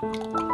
Música